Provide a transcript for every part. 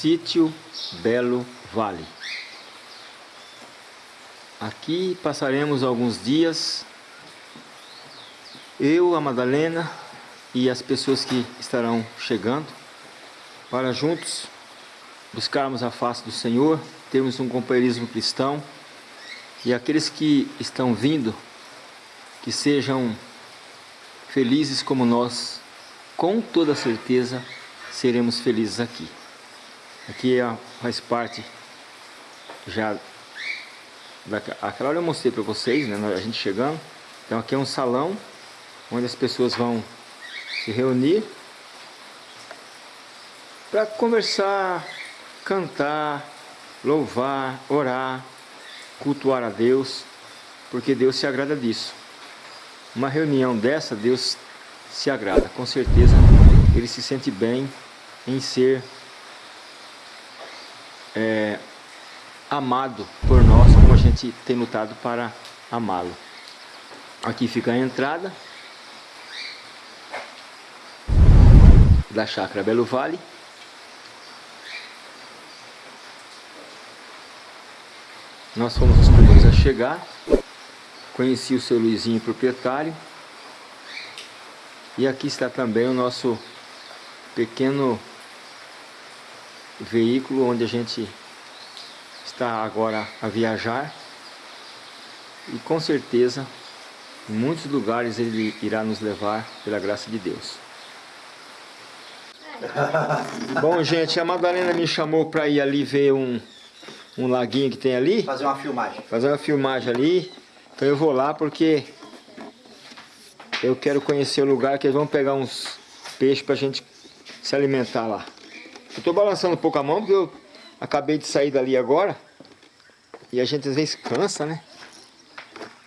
Sítio Belo Vale. Aqui passaremos alguns dias, eu, a Madalena e as pessoas que estarão chegando, para juntos buscarmos a face do Senhor, termos um companheirismo cristão e aqueles que estão vindo, que sejam felizes como nós, com toda certeza seremos felizes aqui. Aqui faz parte já aquela hora eu mostrei para vocês, né, a gente chegando. Então aqui é um salão onde as pessoas vão se reunir para conversar, cantar, louvar, orar, cultuar a Deus, porque Deus se agrada disso. Uma reunião dessa, Deus se agrada, com certeza ele se sente bem em ser é, amado por nós, como a gente tem lutado para amá-lo. Aqui fica a entrada da chácara Belo Vale. Nós fomos os primeiros a chegar. Conheci o seu Luizinho, proprietário. E aqui está também o nosso pequeno veículo onde a gente está agora a viajar e com certeza em muitos lugares ele irá nos levar pela graça de Deus. Bom gente, a Madalena me chamou para ir ali ver um, um laguinho que tem ali. Fazer uma filmagem. Fazer uma filmagem ali. Então eu vou lá porque eu quero conhecer o lugar que eles vão pegar uns peixes para a gente se alimentar lá. Eu estou balançando um pouco a mão porque eu acabei de sair dali agora. E a gente às vezes cansa, né?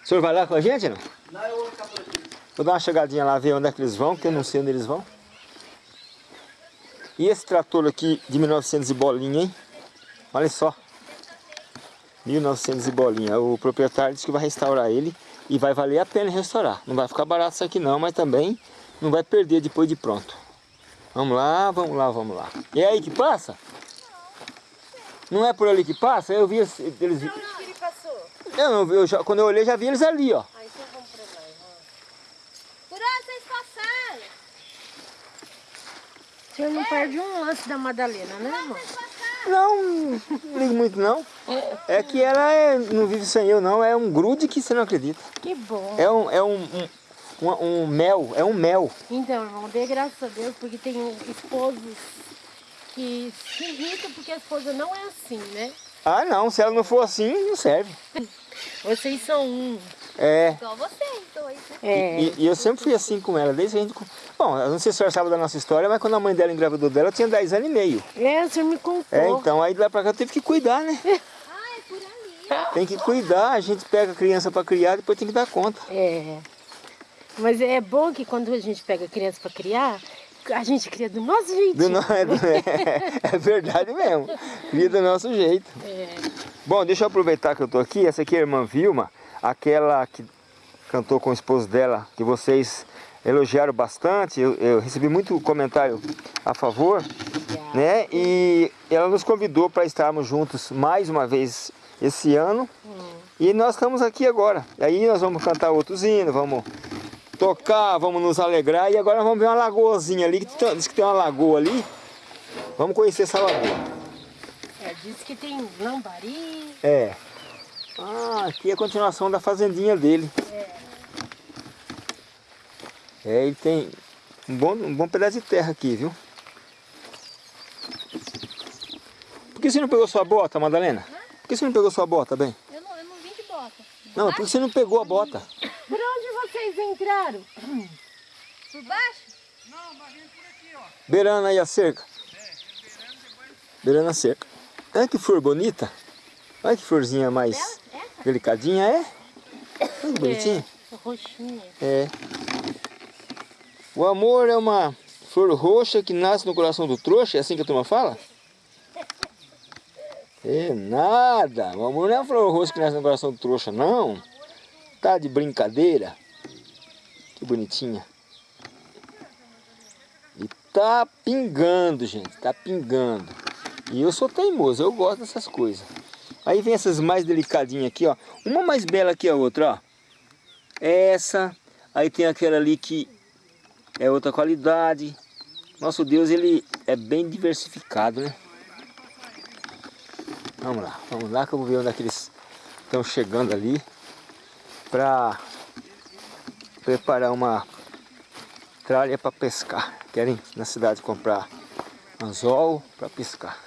O senhor vai lá com a gente, não? Não, eu vou ficar por aqui. Vou dar uma chegadinha lá, ver onde é que eles vão, porque eu não sei onde eles vão. E esse trator aqui de 1900 e bolinha, hein? Olha só. 1900 e bolinha. O proprietário disse que vai restaurar ele e vai valer a pena restaurar. Não vai ficar barato isso aqui não, mas também não vai perder depois de pronto. Vamos lá, vamos lá, vamos lá. E é aí que passa? Não é por ali que passa? Eu vi eles... Onde que ele passou? Eu não eu já, quando eu olhei já vi eles ali, ó. Ah, então vamos pra lá. Por onde vocês passaram? O senhor não perde um lance da Madalena, né, irmão? Não, não ligo muito não. É que ela é, não vive sem eu não, é um grude que você não acredita. Que bom. É um, é um, um, um, um mel, é um mel. Então, irmão, dê graças a Deus, porque tem esposos que se irritam porque a esposa não é assim, né? Ah não, se ela não for assim, não serve. Vocês são um. É, Igual vocês dois, né? É. e, e eu sempre fui assim com ela, desde que a gente... Bom, eu não sei se a senhora sabe da nossa história, mas quando a mãe dela engravidou dela, eu tinha 10 anos e meio. É, o senhor me contou. É, então, aí de lá pra cá eu tive que cuidar, né? Ah, é por ali. Tem que cuidar, a gente pega a criança pra criar, depois tem que dar conta. É. Mas é bom que quando a gente pega criança para criar, a gente cria do nosso jeitinho. Do no- é, é, verdade mesmo. Cria do nosso jeito. É. Bom, deixa eu aproveitar que eu tô aqui. Essa aqui é a irmã Vilma, aquela que cantou com o esposo dela, que vocês elogiaram bastante. Eu, eu recebi muito comentário a favor, né? E ela nos convidou para estarmos juntos mais uma vez esse ano. E nós estamos aqui agora. E aí nós vamos cantar outros hinos, vamos tocar, vamos nos alegrar. E agora vamos ver uma lagoazinha ali, que tem- diz que tem uma lagoa ali. Vamos conhecer essa lagoa. É, diz que tem lambari. É. Ah, aqui é a continuação da fazendinha dele. É, ele tem um bom, um bom pedaço de terra aqui, viu? Por que você não pegou sua bota, Madalena? Por que você não pegou sua bota, bem? Eu não, eu não vim de bota. Não, por que você não pegou a bota? Por onde vocês entraram? Por baixo? Beirando aí a cerca. Beirando a cerca. Olha que flor bonita. Olha que florzinha mais delicadinha, é? Olha que bonitinha. É, roxinha. É. O amor é uma flor roxa que nasce no coração do trouxa, é assim que a turma fala? É nada, o amor não é uma flor roxa que nasce no coração do trouxa, não. Tá de brincadeira. Que bonitinha. E tá pingando, gente, tá pingando. E eu sou teimoso, eu gosto dessas coisas. Aí vem essas mais delicadinhas aqui, ó. Uma mais bela que a outra, ó. Essa. Aí tem aquela ali que é outra qualidade. Nosso Deus, ele é bem diversificado, né? Vamos lá, vamos lá que eu vou ver onde é que eles estão chegando ali. Pra preparar uma tralha para pescar. Querem na cidade comprar anzol para pescar.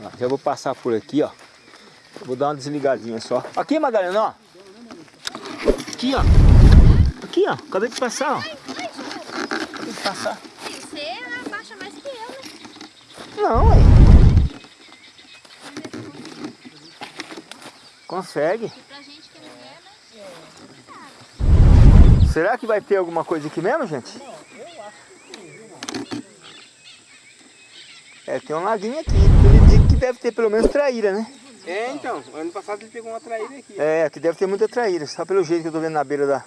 Lá, já vou passar por aqui, ó. Vou dar uma desligadinha só. Aqui, Madalena, ó. Aqui, ó. Aqui, ó. Acabei de passar, ó. Acabei de passar. Você abaixa mais que eu, né? Não, ué. Consegue. E pra gente que é mulher, né? Será que vai ter alguma coisa aqui mesmo, gente? É, tem um laguinho aqui. Ele diz que deve ter pelo menos traíra, né? É, então. Ano passado ele pegou uma traíra aqui. É, aqui deve ter muita traíra. Só pelo jeito que eu tô vendo na beira da...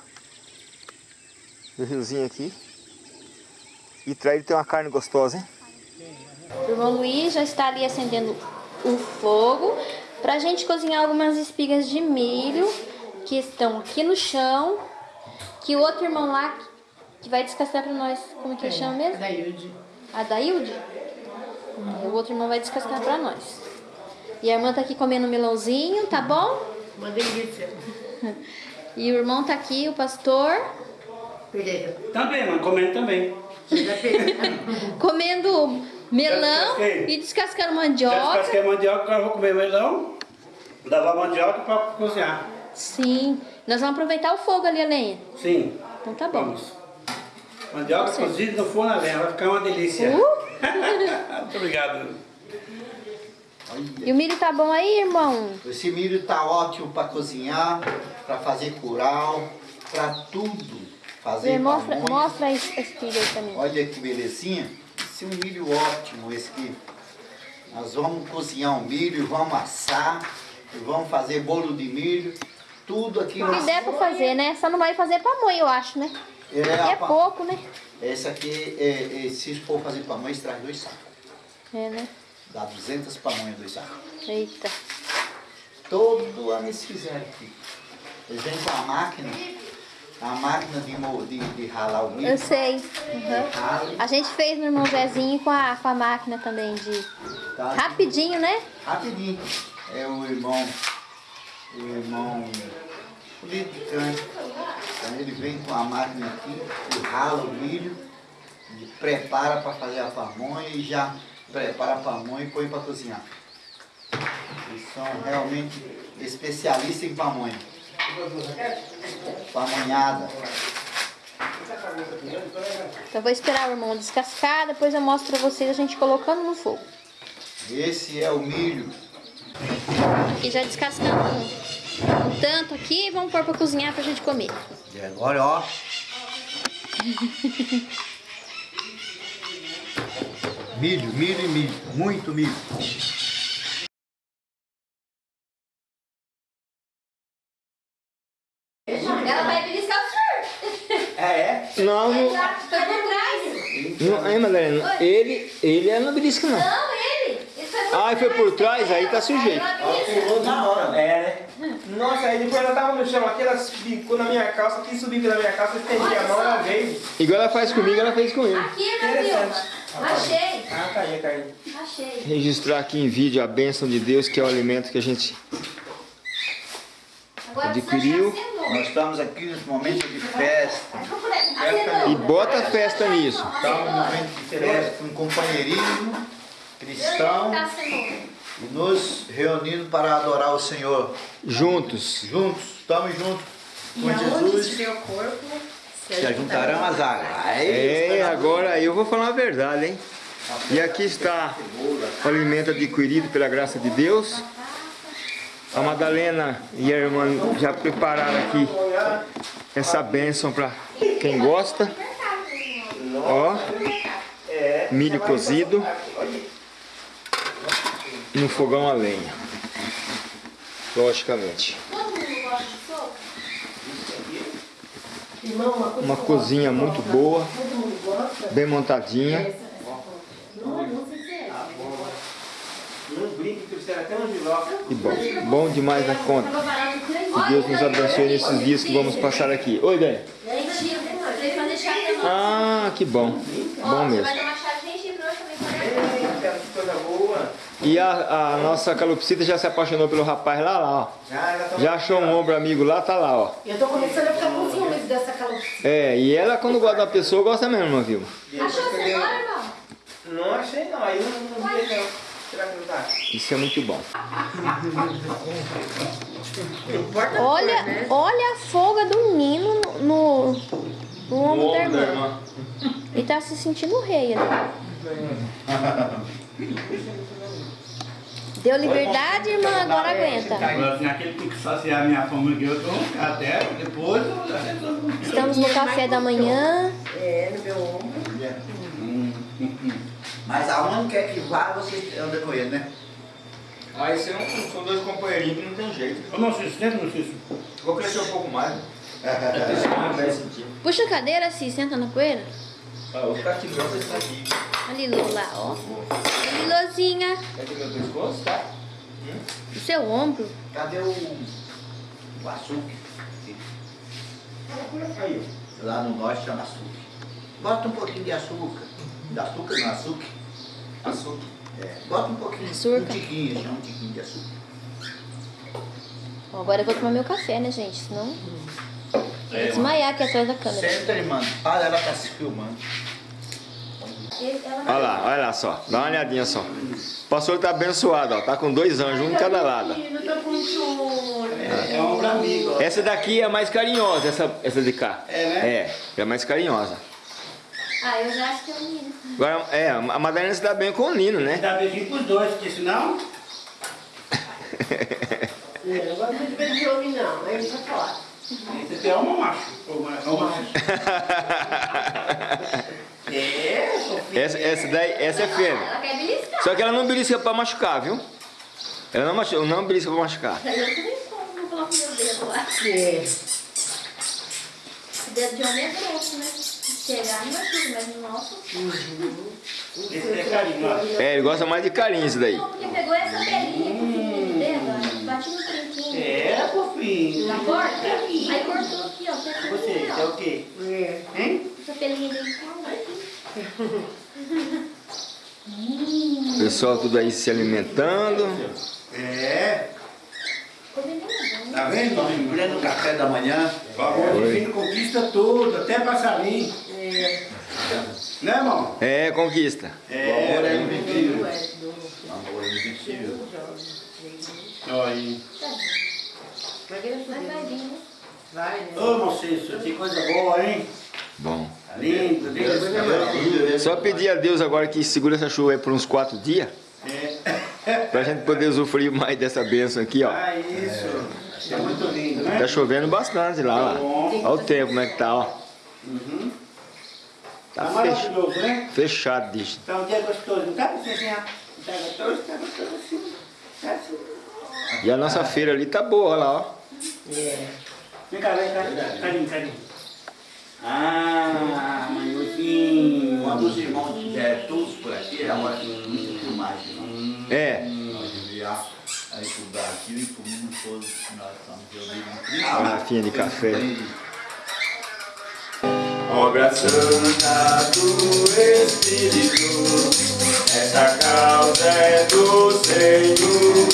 do riozinho aqui. E traíra tem uma carne gostosa, hein? O irmão Luiz já está ali acendendo o fogo pra gente cozinhar algumas espigas de milho que estão aqui no chão. Que o outro irmão lá que vai descascar pra nós, como que ele chama mesmo? Daílde. A Dailde? O outro irmão vai descascar pra nós. E a irmã tá aqui comendo melãozinho, tá bom? Uma delícia. E o irmão tá aqui, o pastor, Pereira. Também, mano. Comendo também. Comendo melão descasquei. e descascando Já mandioca. descasquei a mandioca, agora eu vou comer melão. Lavar a mandioca pra cozinhar. Sim. Nós vamos aproveitar o fogo ali, a lenha. Sim. Então tá bom. Vamos. Mandioca cozida no forno a lenha. Vai ficar uma delícia. Uh! Muito obrigado. E o milho tá bom aí, irmão? Esse milho tá ótimo para cozinhar, para fazer curau, para tudo. Fazer Vê, mostra, mostra a es- a espiga aí também. Olha que belezinha. Esse é um milho ótimo, esse aqui. Nós vamos cozinhar o milho, vamos assar, vamos fazer bolo de milho. Tudo aqui O que der pra fazer, né? Só não vai fazer pamonha, eu acho, né? É, é pa- pouco, né? Esse aqui, é, é, se for fazer pamonha, traz dois sacos. É, né? Dá 200 pamonhas, dois sacos. Eita. Todo ano eles fizeram aqui. Eles vêm com a máquina, a máquina de, de, de ralar o milho. Eu sei. Uhum. Rala, A gente fez no irmão Zezinho com a, com a máquina também de... tá? Rapidinho, né? Rapidinho. É o irmão, o irmão politicante. Então ele vem com a máquina aqui, e rala o milho, e prepara para fazer a pamonha e já prepara a pamonha e põe para cozinhar. Eles são realmente especialistas em pamonha. Pamonhada. Então eu vou esperar o irmão descascar, depois eu mostro pra vocês a gente colocando no fogo. Esse é o milho. E já descascando um, um tanto aqui, vamos pôr pra cozinhar pra gente comer. E agora, ó. milho, milho e milho. Muito milho. Não, não, Foi por trás. não é, Madalena. Ele, ele é no belisco, não. Não, ele. Ele foi por Ah, foi por trás, aí tá sujeito. Pulou na hora. É, né? Nossa, aí depois ela tava no chão aqui, ela ficou na minha calça, quis subir pela minha calça, eu estendi a mão, ela veio. Igual ela faz comigo, ela fez com ele. Aqui, meu Deus. Achei. Ah, caiu, caiu. Achei. Registrar aqui em vídeo a bênção de Deus, que é o alimento que a gente Agora Adquiriu. Nós estamos aqui nesse momento de festa. E bota festa nisso. Estamos num momento de festa, com companheirismo cristão Tá e nos reunindo para adorar o Senhor. Juntos. Juntos, estamos juntos com E Jesus. estiver o corpo, Se ajuntarão as águas. É, agora eu vou falar a verdade, hein? E aqui está o alimento adquirido pela graça de Deus. A Madalena e a irmã já prepararam aqui essa bênção para quem gosta. Ó, milho cozido no fogão a lenha. Logicamente. uma cozinha muito boa. bem montadinha. Não brinque que você era até um giló. E bom, bom demais da conta. Que Deus nos abençoe nesses dias que vamos passar aqui. Oi, limão. Ah, que bom. Bom Você mesmo. E a, a nossa calopsita já se apaixonou pelo rapaz lá, lá, ó. Já, já, Já achou um ombro amigo lá, tá lá, ó. Eu tô começando a ficar com ciúmes dessa calopsita. É, e ela quando gosta da pessoa, gosta mesmo, viu? Achou você agora, irmão? Não achei não, aí não, não vi não. Será que não tá? Isso é muito bom. Olha, olha a folga do Nino no, no, no ombro da irmã. Ele tá se sentindo rei ali. Deu liberdade, irmã, agora aguenta. Agora, aquele tem que saciar a minha fome aqui, eu tô até depois eu já resolvo. Estamos no café da manhã. É, no meu ombro. Mas aonde quer que vá, você anda com ele, né? Aí você não, são dois companheirinhos que não tem jeito. Ô, não, Cício, senta, meu Cício. Vou crescer um pouco mais. Puxa a cadeira, assim, senta na poeira. Ah, vou ficar aqui igual você está aqui. A Lilu lá, ó. A Lilozinha. Quer ter meu pescoço? Tá. O seu ombro. Cadê o, o açúcar? Aí, Lá no norte chama açúcar. Bota um pouquinho de açúcar. De açúcar não, açúcar. Açúcar. É, bota um pouquinho. Açúcar. Um tiquinho, chama um tiquinho de açúcar. Ó, agora eu vou tomar meu café, né, gente? Senão. Eu vou desmaiar aqui atrás da câmera. Senta, irmã. Para, ela tá se filmando. Olha lá, olha lá só. Dá uma olhadinha só. O pastor tá abençoado, ó. Tá com dois anjos, um em cada lado. Com choro. É amigo. Essa daqui é mais carinhosa, essa, essa de cá. É, né? É, é mais carinhosa. Ah, eu já acho que é o Nino. Agora, é, a Madalena se dá bem com o Nino, né? Dá beijinho pros dois, porque senão. Eu não gosto de ver de homem, não. Aí vai falar. Você tem uma macho. Ou macho. É, Sofia. Essa, essa daí, essa é fêmea. Ela quer beliscar. Só que ela não belisca pra machucar, viu? Ela não, machuca, não belisca pra machucar. Eu também como, vou colocar meu dedo lá. É. O dedo de homem é grosso, né? Chegar não machuca, mas no nosso. Esse é carinho, ó. É, ele gosta mais de carinho isso daí. Não, porque pegou essa pelinha que fiz no dedo, bati no trinquinho. É, fofinho. Na porta, aí cortou aqui, ó. Você Você, é o quê? É. Hein? Essa pelinha dele tá aqui. O pessoal tudo aí se alimentando. É. Nada, Tá vendo? Em pleno café da manhã. O favor divino conquista tudo, até passarinho. É. Né, irmão? É, conquista. O amor é É. invencível. É, do- O amor é invencível. Olha aí. Vai né? Né? Ô, irmão Cício, que coisa boa, hein? Bom. Tá lindo, lindo. Só pedir a Deus agora que segura essa chuva aí por uns quatro dias. É. Pra gente poder usufruir mais dessa bênção aqui, ó. Ah, isso. É muito lindo, né? Tá chovendo bastante lá, lá. Olha o tempo como é que tá, ó. Tá Tá fech- maravilhoso, né? fechado, disso. Tá um dia gostoso, não tá, Vicentinha? Tá gostoso? Tá gostoso assim. Tá assim. E a nossa feira ali tá boa, olha lá, ó. Vem cá, vem cá. Carinho, carinho. Ah, manhozinho. Quando os irmãos tiverem todos por aqui, é a hora que muita filmagem. não? É. Aí pro Brasil e pro mundo todo que nós estamos reunidos em Cristo. Garrafinha de café. Obra santa do Espírito, essa causa é do Senhor.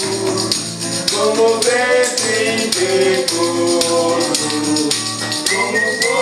Como vento impetuoso, como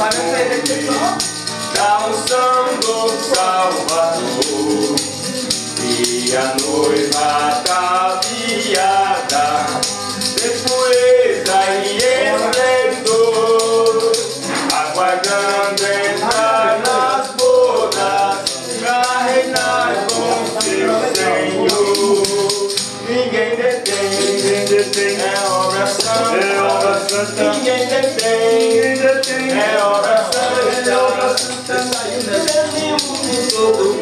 Vai na televisão Salvador E a noiva tá E ninguém detém. É hora santa, é hora santa, saiu desse mundo todo.